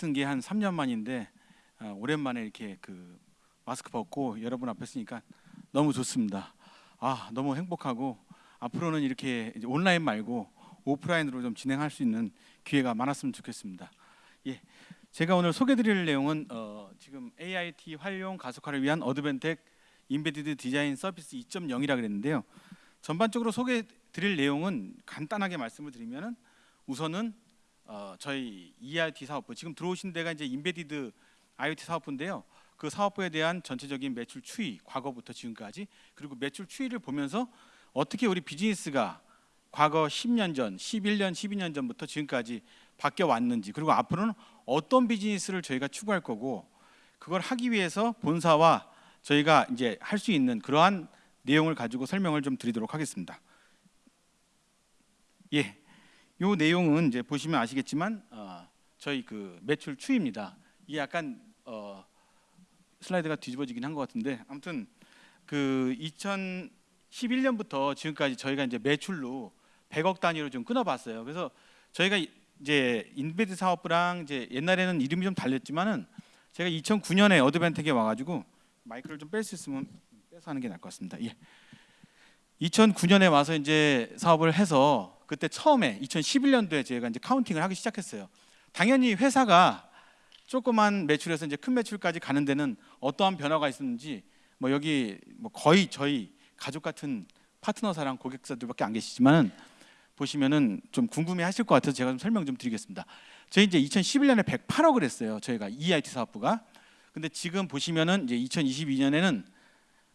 쓴 게 한 3년 만인데 아, 오랜만에 이렇게 그 마스크 벗고 여러분 앞에 쓰니까 너무 좋습니다. 아 너무 행복하고 앞으로는 이렇게 온라인 말고 오프라인으로 좀 진행할 수 있는 기회가 많았으면 좋겠습니다. 예, 제가 오늘 소개드릴 내용은 어, 지금 AIT 활용 가속화를 위한 어드벤텍 인베디드 디자인 서비스 2.0이라 그랬는데요. 전반적으로 소개드릴 내용은 간단하게 말씀을 드리면은 우선은 어, 저희 EIT 사업부 지금 들어오신 데가 이제 인베디드 IoT 사업부인데요. 그 사업부에 대한 전체적인 매출 추이 과거부터 지금까지 그리고 매출 추이를 보면서 어떻게 우리 비즈니스가 과거 10년 전, 11년, 12년 전부터 지금까지 바뀌어 왔는지 그리고 앞으로는 어떤 비즈니스를 저희가 추구할 거고 그걸 하기 위해서 본사와 저희가 이제 할 수 있는 그러한 내용을 가지고 설명을 좀 드리도록 하겠습니다. 예, 요 내용은 이제 보시면 아시겠지만 어, 저희 그 매출 추이입니다. 이게 약간 어, 슬라이드가 뒤집어지긴 한 것 같은데 아무튼 그 2011년부터 지금까지 저희가 이제 매출로 100억 단위로 좀 끊어봤어요. 그래서 저희가 이제 embedded 사업부랑 이제 옛날에는 이름이 좀 달렸지만은 제가 2009년에 Advantech에 와가지고 마이크를 좀 뺄 수 있으면 빼서 하는 게 나을 것 같습니다. 예. 2009년에 와서 이제 사업을 해서 그때 처음에 2011년도에 저희가 이제 카운팅을 하기 시작했어요. 당연히 회사가 조그만 매출에서 이제 큰 매출까지 가는 데는 어떠한 변화가 있었는지 뭐 여기 뭐 거의 저희 가족 같은 파트너사랑 고객사들밖에 안 계시지만은 보시면은 좀 궁금해 하실 것 같아서 제가 좀 설명 좀 드리겠습니다. 저희 이제 2011년에 108억을 했어요. 저희가 EIT 사업부가. 근데 지금 보시면은 이제 2022년에는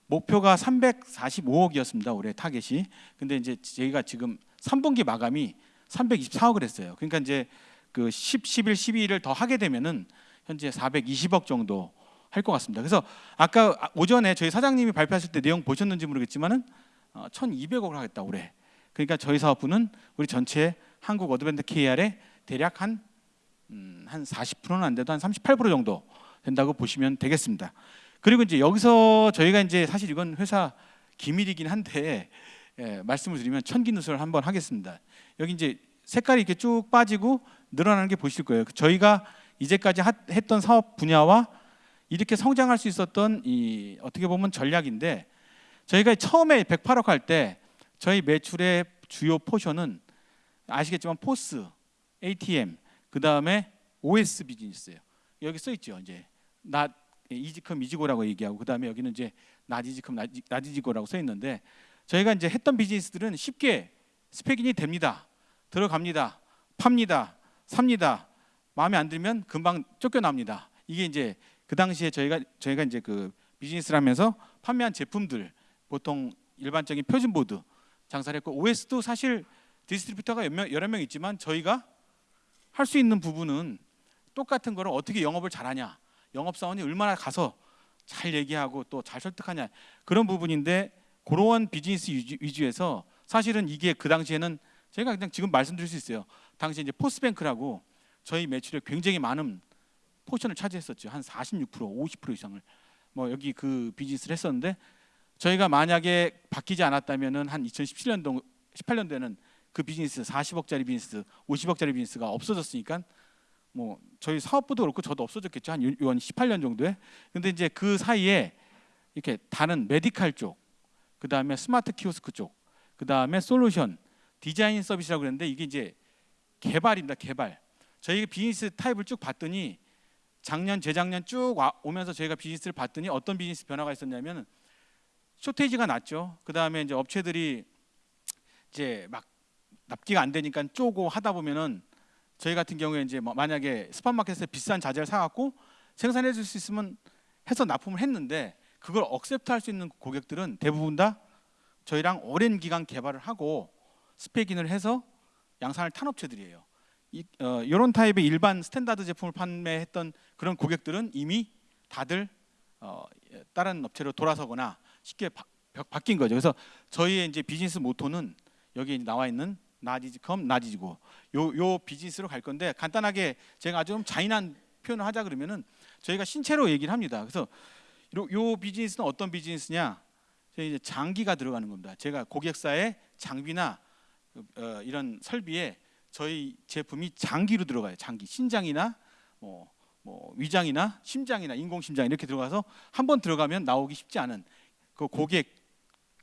목표가 345억이었습니다. 올해 타겟이. 근데 이제 저희가 지금 3분기 마감이 324억을 했어요. 그러니까 이제 그 10, 11, 12일을 더 하게 되면은 현재 420억 정도 할 것 같습니다. 그래서 아까 오전에 저희 사장님이 발표하실 때 내용 보셨는지 모르겠지만은 어, 1,200억을 하겠다 올해. 그러니까 저희 사업부는 우리 전체 한국 어드밴드 KR의 대략 한 음, 한 40%는 안 돼도 한 38% 정도 된다고 보시면 되겠습니다. 그리고 이제 여기서 저희가 이제 사실 이건 회사 기밀이긴 한데 예, 말씀을 드리면 천기 누설을 한번 하겠습니다. 여기 이제 색깔이 이렇게 쭉 빠지고 늘어나는 게 보실 거예요. 저희가 이제까지 하, 했던 사업 분야와 이렇게 성장할 수 있었던 이 어떻게 보면 전략인데 저희가 처음에 108억 할 때 저희 매출의 주요 포션은 아시겠지만 포스, ATM, 그 다음에 OS 비즈니스예요. 여기 써 있죠. 이제 나 이지컴 이지고라고 얘기하고 그 다음에 여기는 이제 나지지컴 나지지고라고 써 있는데 저희가 이제 했던 비즈니스들은 쉽게 스펙인이 됩니다. 들어갑니다. 팝니다. 삽니다. 마음에 안 들면 금방 쫓겨납니다. 이게 이제 그 당시에 저희가 저희가 이제 그 비즈니스를 하면서 판매한 제품들 보통 일반적인 표준 보드 장사를 했고 OS도 사실 distributor가 여러 명 있지만 저희가 할 수 있는 부분은 똑같은 거를 어떻게 영업을 잘하냐 영업사원이 얼마나 가서 잘 얘기하고 또 잘 설득하냐 그런 부분인데 그러한 비즈니스 위주에서 사실은 이게 그 당시에는 제가 그냥 지금 말씀드릴 수 있어요. 당시 이제 포스뱅크라고 저희 매출에 굉장히 많은 포션을 차지했었죠. 한 46%, 50% 이상을 뭐 여기 그 비즈니스를 했었는데 저희가 만약에 바뀌지 않았다면은 한 2017년도 18년도에는 그 비즈니스 40억짜리 비즈니스, 50억짜리 비즈니스가 없어졌으니까 뭐 저희 사업부도 그렇고 저도 없어졌겠죠. 한 18년 정도에. 근데 이제 그 사이에 이렇게 다른 medical 쪽, 그 다음에 스마트 키오스크 쪽, 그 다음에 솔루션, 디자인 서비스라고 그랬는데 이게 이제 개발입니다. 개발. 저희 비즈니스 타입을 쭉 봤더니 작년, 재작년 쭉 오면서 저희가 비즈니스를 봤더니 어떤 비즈니스 변화가 있었냐면 쇼테이지가 났죠. 그 다음에 이제 업체들이 이제 막 납기가 안 되니까 쪼고 하다 보면은 저희 같은 경우에 이제 뭐 만약에 spot market에서 비싼 자재를 사갖고 생산해 줄 수 있으면 해서 납품을 했는데 그걸 accept 할 수 있는 고객들은 대부분 다 저희랑 오랜 기간 개발을 하고 spec-in을 해서 양산을 탄 업체들이에요. 이, 어, 이런 타입의 일반 standard 제품을 판매했던 그런 고객들은 이미 다들 어, 다른 업체로 돌아서거나 쉽게 바, 뀐 거죠. 그래서 저희의 이제 비즈니스 모토는 여기 나와 있는 나디지컴 나디지고 요, 요 비즈니스로 갈 건데 간단하게 제가 아주 좀 잔인한 표현을 하자 그러면은 저희가 신체로 얘기를 합니다. 그래서 요, 요 비즈니스는 어떤 비즈니스냐? 이제 장기가 들어가는 겁니다. 제가 고객사의 장비나 어, 이런 설비에 저희 제품이 장기로 들어가요. 장기 신장이나 뭐, 뭐 위장이나 심장이나 인공 심장 이렇게 들어가서 한 번 들어가면 나오기 쉽지 않은 그 고객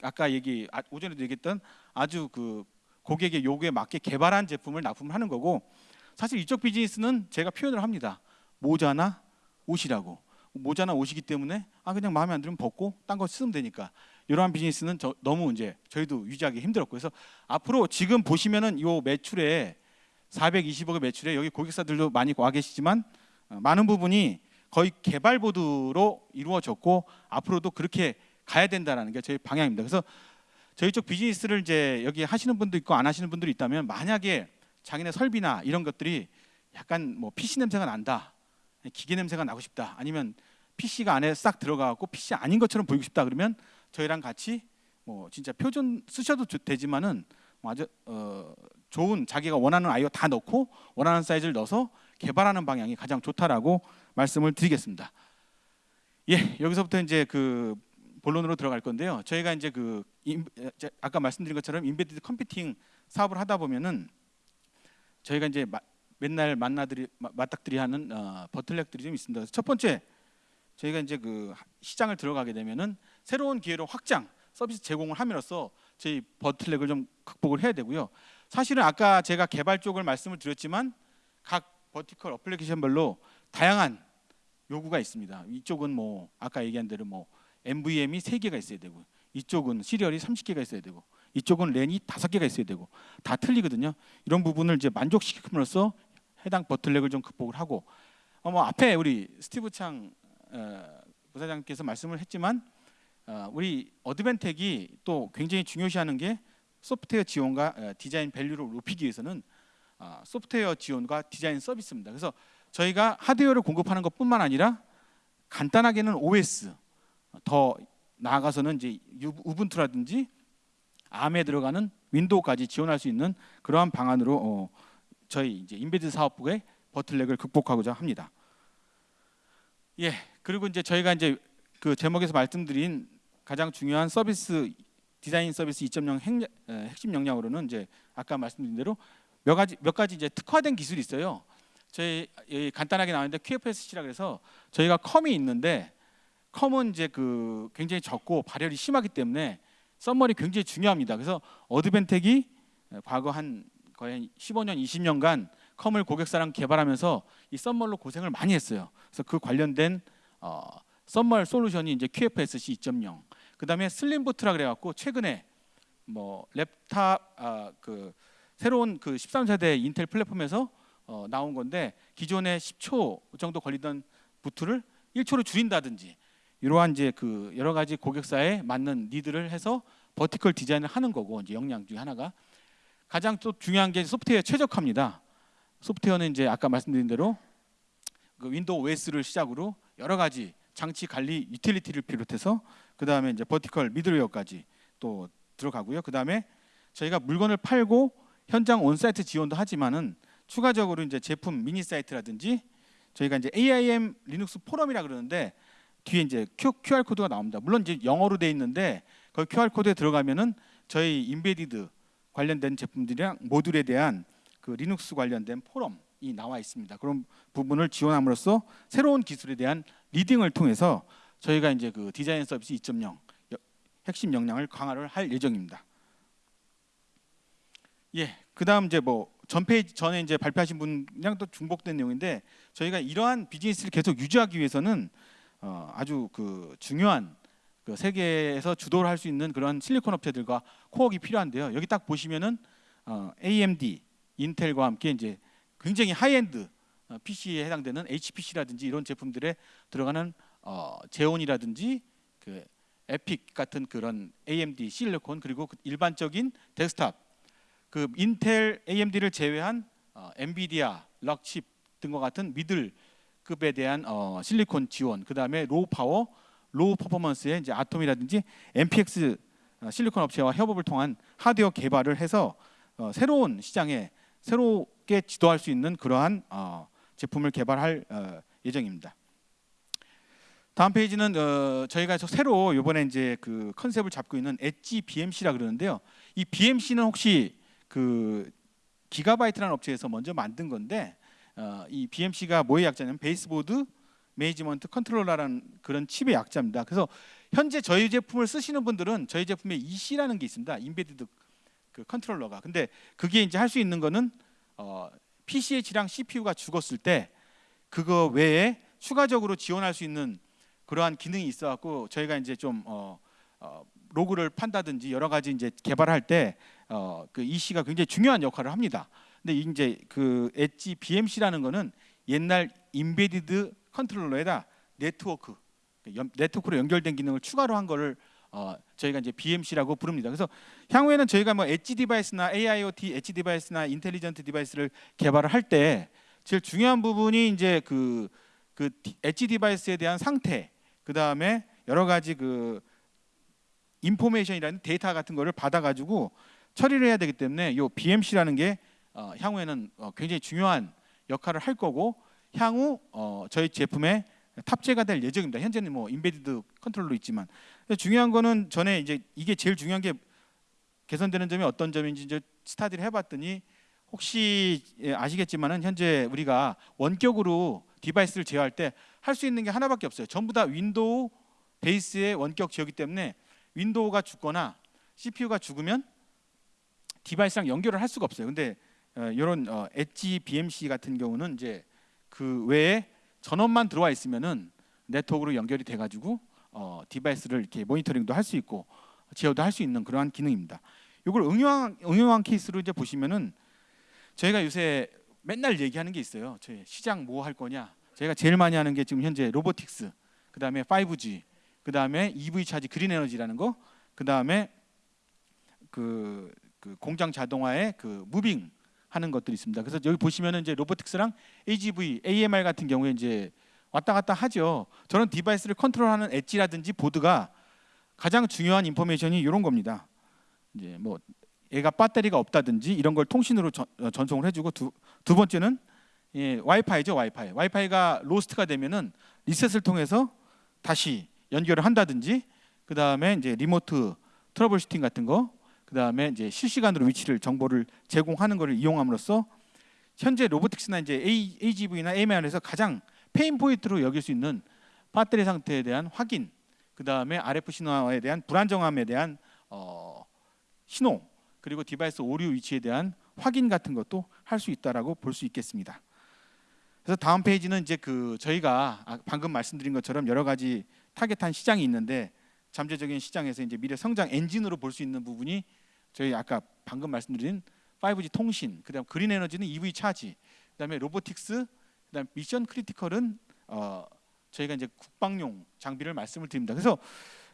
아까 얘기 아, 오전에도 얘기했던 아주 그 고객의 요구에 맞게 개발한 제품을 납품을 하는 거고 사실 이쪽 비즈니스는 제가 표현을 합니다. 모자나 옷이라고 모자나 옷이기 때문에 아 그냥 마음에 안 들면 벗고 딴 거 쓰면 되니까. 이러한 비즈니스는 저, 너무 이제 저희도 유지하기 힘들었고. 그래서 앞으로 지금 보시면은 요 매출에 420억의 매출에 여기 고객사들도 많이 와 계시지만 어, 많은 부분이 거의 개발 보드로 이루어졌고 앞으로도 그렇게 가야 된다라는 게 저희 방향입니다. 그래서 저희 쪽 비즈니스를 이제 여기 하시는 분도 있고 안 하시는 분들이 있다면 만약에 자기네 설비나 이런 것들이 약간 뭐 PC 냄새가 난다, 기계 냄새가 나고 싶다, 아니면 PC가 안에 싹 들어가고 PC 아닌 것처럼 보이고 싶다 그러면 저희랑 같이 뭐 진짜 표준 쓰셔도 좋- 되지만은 뭐 아주 어, 좋은 자기가 원하는 아이오 다 넣고 원하는 사이즈를 넣어서 개발하는 방향이 가장 좋다라고 말씀을 드리겠습니다. 예, 여기서부터 이제 그 본론으로 들어갈 건데요. 저희가 이제 그 아까 말씀드린 것처럼 인베디드 컴퓨팅 사업을 하다 보면은 저희가 이제 마- 맨날 만나들이 마- 맞닥들이 하는 어, 버틀렉들이 좀 있습니다. 첫 번째 저희가 이제 그 하- 시장을 들어가게 되면은 새로운 기회로 확장 서비스 제공을 함으로써 저희 버틀렉을 좀 극복을 해야 되고요. 사실은 아까 제가 개발 쪽을 말씀을 드렸지만 각 버티컬 어플리케이션별로 다양한 요구가 있습니다. 이쪽은 뭐 아까 얘기한 대로 뭐 MVM이 3개가 있어야 되고 이쪽은 시리얼이 30개가 있어야 되고 이쪽은 랜이 5개가 있어야 되고 다 틀리거든요. 이런 부분을 이제 만족시킴으로써 해당 bottleneck을 좀 극복을 하고 어, 뭐 앞에 우리 스티브 창 어, 부사장께서 말씀을 했지만 어, 우리 어드벤텍이 또 굉장히 중요시하는 게 소프트웨어 지원과 어, 디자인 value를 높이기 위해서는 어, 소프트웨어 지원과 디자인 서비스입니다. 그래서 저희가 하드웨어를 공급하는 것뿐만 아니라 간단하게는 OS 더 나아가서는 이제 유- 우분투라든지 암에 들어가는 윈도우까지 지원할 수 있는 그러한 방안으로 어, 저희 이제 embedded 사업부의 bottleneck을 극복하고자 합니다. 예, 그리고 이제 저희가 이제 그 제목에서 말씀드린 가장 중요한 서비스 디자인 서비스 2.0 핵, 에, 핵심 역량으로는 이제 아까 말씀드린 대로 몇 가지 몇 가지 이제 특화된 기술이 있어요. 저희 예, 간단하게 나왔는데 QFSC라 그래서 저희가 COM이 있는데 COM은 이제 그 굉장히 적고 발열이 심하기 때문에 썸머리 굉장히 중요합니다. 그래서 어드벤텍이 과거 한 거의 한 15년, 20년간 COM을 고객사랑 개발하면서 이 썸멀로 고생을 많이 했어요. 그래서 그 관련된 어, 썸멀 솔루션이 이제 QFSC 2.0. 그다음에 Slim Boot라 그래갖고 최근에 뭐 랩탑 아, 그 새로운 그 13세대 인텔 플랫폼에서 어, 나온 건데 기존에 10초 정도 걸리던 boot를 1초로 줄인다든지 이러한 이제 그 여러 가지 고객사에 맞는 need를 해서 vertical design을 하는 거고 이제 역량 중에 하나가 가장 또 중요한 게 소프트웨어 최적화입니다. 소프트웨어는 이제 아까 말씀드린 대로 그 윈도우 OS를 시작으로 여러 가지 장치 관리 유틸리티를 비롯해서 그 다음에 이제 vertical middleware까지 또 들어가고요. 그 다음에 저희가 물건을 팔고 현장 on-site 지원도 하지만은 추가적으로 이제 제품 미니 사이트라든지 저희가 이제 AIM 리눅스 포럼이라 그러는데 뒤에 이제 QR 코드가 나옵니다. 물론 이제 영어로 돼 있는데 그 QR 코드에 들어가면은 저희 embedded 관련된 제품들이랑 모듈에 대한 그 리눅스 관련된 포럼이 나와 있습니다. 그런 부분을 지원함으로써 새로운 기술에 대한 leading을 통해서 저희가 이제 그 디자인 서비스 2.0 여- 핵심 역량을 강화를 할 예정입니다. 예, 그다음 이제 뭐 전페이지 전에 이제 발표하신 분이랑 또 중복된 내용인데 저희가 이러한 비즈니스를 계속 유지하기 위해서는 어, 아주 그 중요한 그 세계에서 주도를 할 수 있는 그런 실리콘 업체들과 코어가 필요한데요. 여기 딱 보시면은 어, AMD, 인텔과 함께 이제 굉장히 하이엔드 어, PC에 해당되는 HPC라든지 이런 제품들에 들어가는 어, 제온이라든지 그 EPYC 같은 그런 AMD 실리콘 그리고 그 일반적인 데스크탑 그 인텔 AMD를 제외한 어, 엔비디아, Rockchip 등과 같은 middle급에 대한 어, 실리콘 지원 그 다음에 low power, low performance의 이제 아톰이라든지 MPX 어, 실리콘 업체와 협업을 통한 하드웨어 개발을 해서 어, 새로운 시장에 새롭게 주도할 수 있는 그러한 어, 제품을 개발할 어, 예정입니다. 다음 페이지는 어, 저희가 저 새로 이번에 이제 그 컨셉을 잡고 있는 엣지 BMC라 그러는데요. 이 BMC는 혹시 그 기가바이트라는 업체에서 먼저 만든 건데 어, 이 BMC가 뭐의 약자냐면 baseboard management controller라는 그런 칩의 약자입니다. 그래서 현재 저희 제품을 쓰시는 분들은 저희 제품에 EC라는 게 있습니다. embedded 그 controller가. 근데 그게 이제 할 수 있는 거는 어, PCH랑 CPU가 죽었을 때 그거 외에 추가적으로 지원할 수 있는 그러한 기능이 있어 갖고 저희가 이제 좀 어, 어, 로그를 판다든지 여러 가지 이제 개발할 때 어, 그 EC가 굉장히 중요한 역할을 합니다. 근데 이제 그 엣지 BMC라는 거는 옛날 embedded controller에다 네트워크 연- 네트워크로 연결된 기능을 추가로 한 거를 어, 저희가 이제 BMC라고 부릅니다. 그래서 향후에는 저희가 뭐 edge device나 AIoT edge device나 intelligent device를 개발을 할 때 제일 중요한 부분이 이제 그, 그 디- edge device에 대한 상태, 그 다음에 여러 가지 그 information이라는 데이터 같은 거를 받아가지고 처리를 해야 되기 때문에 요 BMC라는 게 어, 향후에는 어, 굉장히 중요한 역할을 할 거고 향후 어, 저희 제품에 탑재가 될 예정입니다. 현재는 뭐 embedded controller 있지만 중요한 거는 전에 이제 이게 제일 중요한 게 개선되는 점이 어떤 점인지 이제 study를 해봤더니 혹시 예, 아시겠지만은 현재 우리가 원격으로 device를 제어할 때 할 수 있는 게 하나밖에 없어요. 전부 다 윈도우 base의 원격 제어기 때문에 윈도우가 죽거나 CPU가 죽으면 device랑 연결을 할 수가 없어요. 근데 어, 이런 어, 엣지 BMC 같은 경우는 이제 그 외에 전원만 들어와 있으면은 네트워크로 연결이 돼가지고 어, device를 이렇게 모니터링도 할 수 있고 제어도 할 수 있는 그러한 기능입니다. 이걸 응용한 응용한 케이스로 이제 보시면은 저희가 요새 맨날 얘기하는 게 있어요. 저희 시장 뭐 할 거냐? 저희가 제일 많이 하는 게 지금 현재 robotics, 그 다음에 5G, 그 다음에 EV 차지 그린 에너지라는 거, 그 다음에 그, 그 공장 자동화의 그 moving 하는 것들이 있습니다. 그래서 여기 보시면은 이제 robotics랑 AGV, AMR 같은 경우에 이제 왔다 갔다 하죠. 저런 디바이스를 컨트롤하는 edge라든지 보드가 가장 중요한 information이 이런 겁니다. 이제 뭐 얘가 배터리가 없다든지 이런 걸 통신으로 전, 어, 전송을 해주고 두, 두 번째는 예, 와이파이죠 와이파이. 와이파이가 lost가 되면은 리셋을 통해서 다시 연결을 한다든지 그 다음에 이제 remote troubleshooting 같은 거, 그 다음에 이제 실시간으로 위치를 정보를 제공하는 것을 이용함으로써 현재 robotics나 이제 AGV나 AMR에서 가장 pain point로 여길 수 있는 배터리 상태에 대한 확인, 그 다음에 RF 신호에 대한 불안정함에 대한 어, 신호, 그리고 디바이스 오류 위치에 대한 확인 같은 것도 할 수 있다라고 볼 수 있겠습니다. 그래서 다음 페이지는 이제 그 저희가 아, 방금 말씀드린 것처럼 여러 가지 target한 시장이 있는데 잠재적인 시장에서 이제 미래 성장 엔진으로 볼 수 있는 부분이 저희 아까 방금 말씀드린 5G 통신, 그다음 그린 에너지는 EV 차지, 그다음에 robotics, 그다음 mission critical은 어 저희가 이제 국방용 장비를 말씀을 드립니다. 그래서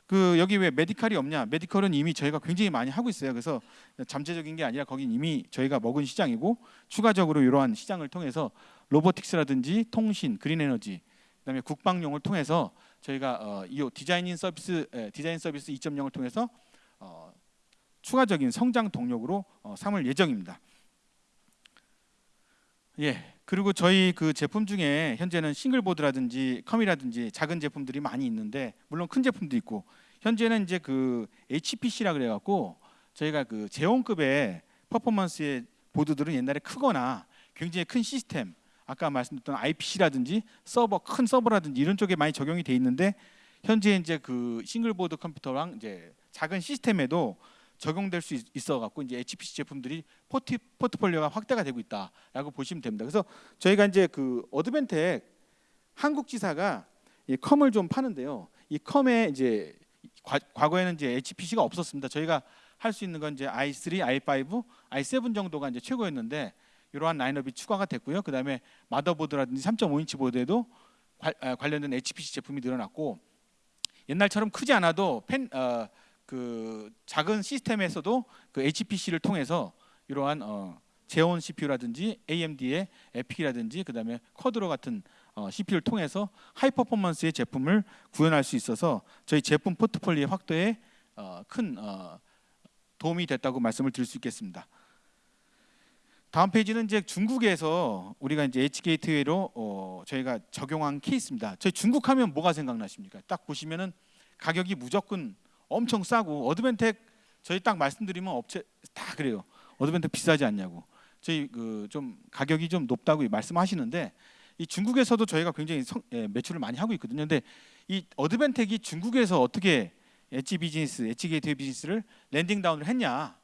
그 여기 왜 메디칼이 없냐? medical은 이미 저희가 굉장히 많이 하고 있어요. 그래서 잠재적인 게 아니라 거긴 이미 저희가 먹은 시장이고 추가적으로 이러한 시장을 통해서 robotics라든지 통신, green energy, 그다음에 국방용을 통해서 저희가 어, 이 디자인인 서비스 에, 디자인 서비스 2.0을 통해서 어, 추가적인 성장 동력으로 어, 삼을 예정입니다. 예. 그리고 저희 그 제품 중에 현재는 single board라든지 COM이라든지 작은 제품들이 많이 있는데 물론 큰 제품도 있고 현재는 이제 그 HPC라 그래 갖고 저희가 그 Xeon급의 퍼포먼스의 보드들은 옛날에 크거나 굉장히 큰 시스템 아까 말씀드렸던 IPC라든지 서버 큰 서버라든지 이런 쪽에 많이 적용이 돼 있는데 현재 이제 그 single board computer랑 이제 작은 시스템에도 적용될 수 있- 있어 갖고 이제 HPC 제품들이 포트 포트폴리오가 확대가 되고 있다라고 보시면 됩니다. 그래서 저희가 이제 그 Advantech 한국 지사가 이 COM을 좀 파는데요. 이 COM에 이제 과, 과거에는 이제 HPC가 없었습니다. 저희가 할 수 있는 건 이제 i3, i5, i7 정도가 이제 최고였는데 이러한 라인업이 추가가 됐고요. 그다음에 마더보드라든지 3.5인치 보드에도 관, 아, 관련된 HPC 제품이 늘어났고 옛날처럼 크지 않아도 펜, 어, 그 작은 시스템에서도 그 HPC를 통해서 이러한 어, 제온 CPU라든지 AMD의 에픽이라든지 그다음에 쿼드로 같은 어, CPU를 통해서 하이 퍼포먼스의 제품을 구현할 수 있어서 저희 제품 포트폴리오 확대에 어, 큰 어, 도움이 됐다고 말씀을 드릴 수 있겠습니다. 다음 페이지는 이제 중국에서 우리가 이제 H 게이트웨이로 어, 저희가 적용한 케이스입니다. 저희 중국 하면 뭐가 생각나십니까? 딱 보시면은 가격이 무조건 엄청 싸고 Advantech 저희 딱 말씀드리면 업체 다 그래요. Advantech 비싸지 않냐고. 저희 그 좀 가격이 좀 높다고 말씀하시는데 이 중국에서도 저희가 굉장히 성- 예, 매출을 많이 하고 있거든요. 근데 이 Advantech이 중국에서 어떻게 edge business, edge gateway business를 landing down을 했냐?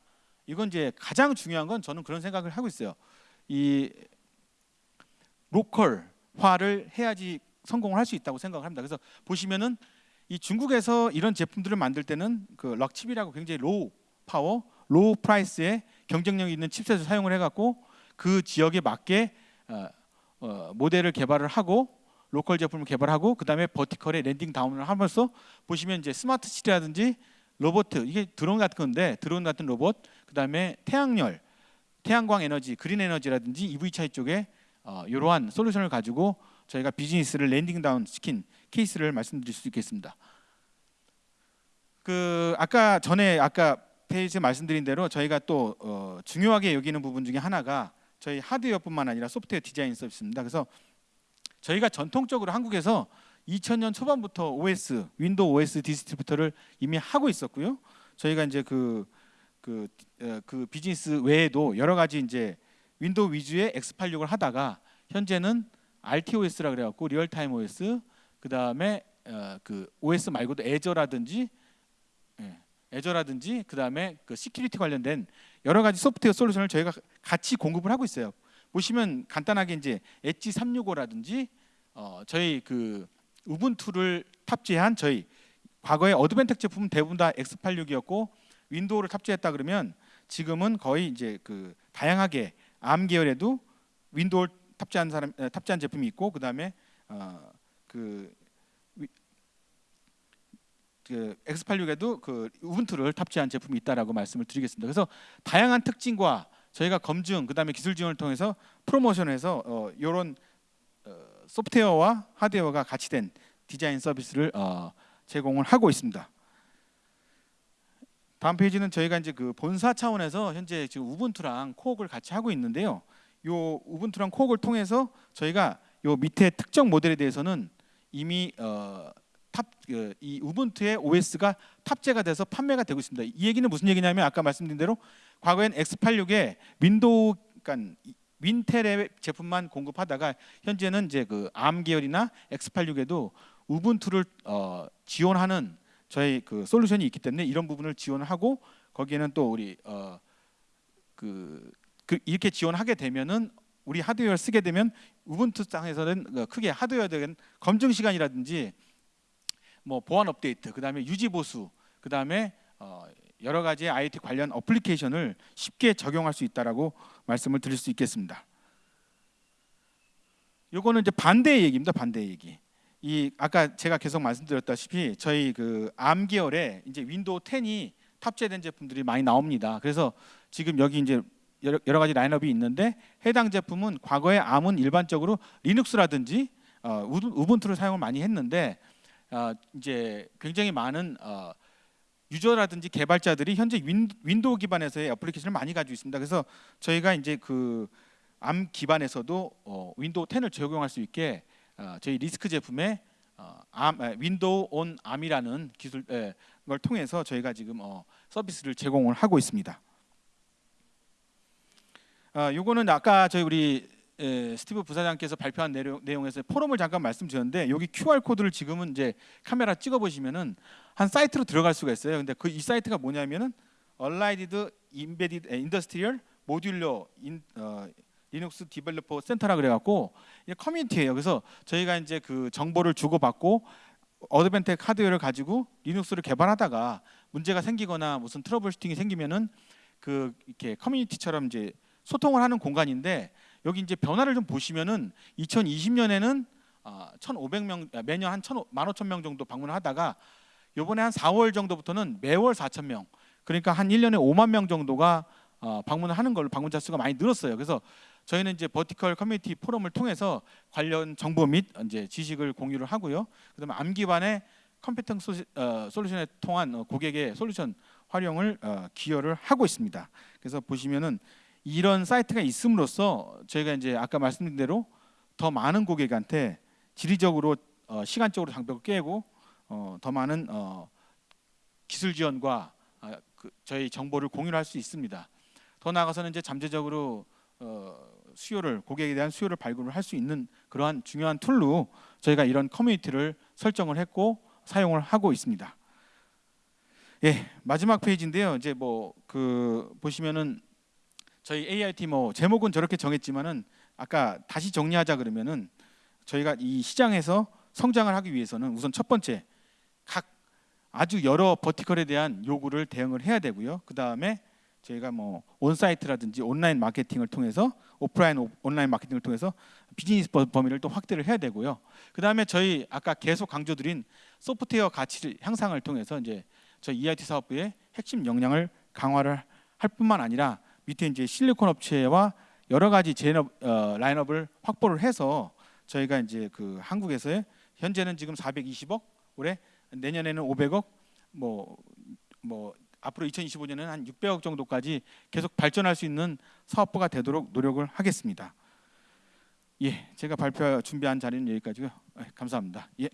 이건 이제 가장 중요한 건 저는 그런 생각을 하고 있어요. 이 local화를 해야지 성공을 할 수 있다고 생각을 합니다. 그래서 보시면은 이 중국에서 이런 제품들을 만들 때는 그 Rockchip이라고 굉장히 low power, low price에 경쟁력 있는 chipset을 사용을 해갖고 그 지역에 맞게 어, 어, 모델을 개발을 하고 local 제품을 개발하고 그 다음에 vertical에 landing down을 하면서 보시면 이제 smart city라든지 로봇 이게 드론 같은 건데 드론 같은 로봇 그 다음에 태양열, 태양광 에너지, 그린 에너지라든지 EV 차이 쪽에 어, 이러한 솔루션을 가지고 저희가 비즈니스를 landing down 시킨 케이스를 말씀드릴 수 있겠습니다. 그 아까 전에 아까 페이지에 말씀드린 대로 저희가 또 어, 중요하게 여기는 부분 중에 하나가 저희 하드웨어뿐만 아니라 소프트웨어 디자인 서비스입니다. 그래서 저희가 전통적으로 한국에서 2000년 초반부터 OS, 윈도우 OS 디스트리뷰터를 이미 하고 있었고요. 저희가 이제 그, 그, 어, 그 비즈니스 외에도 여러 가지 이제 Windows 위주의 X86을 하다가 현재는 RTOS라 그래갖고 real-time OS, 그 다음에 어, 그 OS 말고도 Azure라든지 예, Azure라든지 그 다음에 그 security 관련된 여러 가지 소프트웨어 솔루션을 저희가 같이 공급을 하고 있어요. 보시면 간단하게 이제 엣지 365라든지 어, 저희 그 Ubuntu를 탑재한 저희 과거에 Advantech 제품은 대부분 다 X86이었고 Windows를 탑재했다 그러면 지금은 거의 이제 그 다양하게 ARM 계열에도 Windows를 탑재한 사람 에, 탑재한 제품이 있고 그다음에 어, 그, 위- 그 X86에도 그 Ubuntu를 탑재한 제품이 있다라고 말씀을 드리겠습니다. 그래서 다양한 특징과 저희가 검증 그다음에 기술 지원을 통해서 프로모션해서 어, 이런 어, 소프트웨어와 하드웨어가 같이 된 디자인 서비스를 어, 제공을 하고 있습니다. 다음 페이지는 저희가 이제 그 본사 차원에서 현재 지금 Ubuntu랑 co-work을 같이 하고 있는데요. 요 Ubuntu랑 co-work을 통해서 저희가 요 밑에 특정 모델에 대해서는 이미 어, 탑, 그, 이 Ubuntu의 OS가 탑재가 돼서 판매가 되고 있습니다. 이 얘기는 무슨 얘기냐면 아까 말씀드린 대로 과거엔 X86에 Windows 그러니까 이- Wintel의 제품만 공급하다가 현재는 이제 그 ARM 계열이나 X86에도 Ubuntu를 어, 지원하는 저희 그 솔루션이 있기 때문에 이런 부분을 지원을 하고 거기에는 또 우리 어, 그, 그 이렇게 지원하게 되면은 우리 하드웨어를 쓰게 되면 Ubuntu 상에서는 그 크게 하드웨어에 대한 검증 시간이라든지 뭐 보안 업데이트, 그 다음에 유지 보수, 그 다음에 어, 여러 가지 IT 관련 application을 쉽게 적용할 수 있다라고 말씀을 드릴 수 있겠습니다. 요거는 이제 반대의 얘기입니다. 반대의 얘기. 이 아까 제가 계속 말씀드렸다시피 저희 그 Arm 계열에 이제 Windows 10이 탑재된 제품들이 많이 나옵니다. 그래서 지금 여기 이제 여러, 여러 가지 라인업이 있는데 해당 제품은 과거에 Arm은 일반적으로 리눅스라든지 어, Ubun- Ubuntu를 사용을 많이 했는데 어, 이제 굉장히 많은 어, 유저라든지 개발자들이 현재 Win, Windows 기반에서의 애플리케이션을 많이 가지고 있습니다. 그래서 저희가 이제 그 Arm 기반에서도 어, Windows 10을 적용할 수 있게 어, 저희 RISC 제품에 어, Arm, 에, Windows on Arm이라는 기술 에, 걸 통해서 저희가 지금 어, 서비스를 제공을 하고 있습니다. 어, 요거는 아까 저희 우리 에, 스티브 부사장께서 발표한 내용, 내용에서 포럼을 잠깐 말씀드렸는데 여기 QR 코드를 지금은 이제 카메라 찍어 보시면은 한 사이트로 들어갈 수가 있어요. 근데 그 이 사이트가 뭐냐면은 Allied Embedded Industrial Modular in, 어, Linux Developer Center라 그래갖고 커뮤니티예요. 그래서 저희가 이제 그 정보를 주고받고 Advantech 하드웨어를 가지고 리눅스를 개발하다가 문제가 생기거나 무슨 troubleshooting이 생기면은 그 이렇게 커뮤니티처럼 이제 소통을 하는 공간인데 여기 이제 변화를 좀 보시면은 2020년에는 아, 1,500명 아, 매년 한 15,000명 정도 방문하다가 요번에 한 4월 정도부터는 매월 4,000명 그러니까 한 1년에 5만 명 정도가 어, 방문을 하는 걸로 방문자 수가 많이 늘었어요. 그래서 저희는 이제 vertical 커뮤니티 포럼을 통해서 관련 정보 및 이제 지식을 공유를 하고요. 그다음에 Arm 기반의 컴퓨팅 소, 어, 솔루션에 통한 어, 고객의 솔루션 활용을 어, 기여를 하고 있습니다. 그래서 보시면은 이런 사이트가 있음으로써 저희가 이제 아까 말씀드린 대로 더 많은 고객한테 지리적으로 어, 시간적으로 장벽을 깨고 어, 더 많은 어, 기술 지원과 아, 그 저희 정보를 공유를 할수 있습니다. 더 나아가서는 이제 잠재적으로 어, 수요를 고객에 대한 수요를 발굴을 할 수 있는 그러한 중요한 tool로 저희가 이런 커뮤니티를 설정을 했고 사용을 하고 있습니다. 예, 마지막 페이지인데요. 이제 뭐 그 보시면은 저희 AIT 뭐 제목은 저렇게 정했지만은 아까 다시 정리하자 그러면은 저희가 이 시장에서 성장을 하기 위해서는 우선 첫 번째 각 아주 여러 vertical에 대한 요구를 대응을 해야 되고요. 그 다음에 저희가 뭐 on-site라든지 온라인 마케팅을 통해서 오프라인 오- 온라인 마케팅을 통해서 비즈니스 버- 범위를 또 확대를 해야 되고요. 그 다음에 저희 아까 계속 강조드린 소프트웨어 가치 향상을 통해서 이제 저희 EIT 사업부의 핵심 역량을 강화를 할 뿐만 아니라 밑에 이제 실리콘 업체와 여러 가지 제업 어, 라인업을 확보를 해서 저희가 이제 그 한국에서의 현재는 지금 420억 올해 내년에는 500억 뭐뭐 앞으로 2025년에는 한 600억 정도까지 계속 발전할 수 있는 사업부가 되도록 노력을 하겠습니다. 예, 제가 발표 준비한 자리는 여기까지고요. 예, 감사합니다. 예.